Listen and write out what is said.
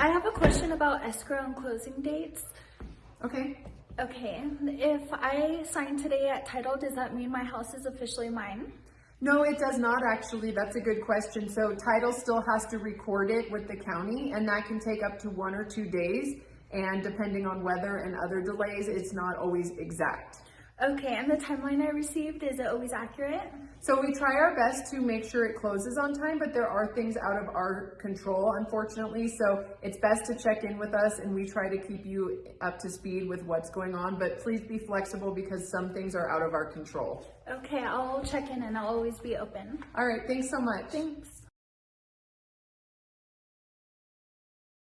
I have a question about escrow and closing dates. Okay. Okay, if I sign today at title, does that mean my house is officially mine? No, it does not actually. That's a good question. So title still has to record it with the county and that can take up to one or two days. And depending on weather and other delays, it's not always exact. Okay, and the timeline I received, is it always accurate? So we try our best to make sure it closes on time, but there are things out of our control, unfortunately. So it's best to check in with us and we try to keep you up to speed with what's going on, but please be flexible because some things are out of our control. Okay, I'll check in and I'll always be open. All right, thanks so much. Thanks.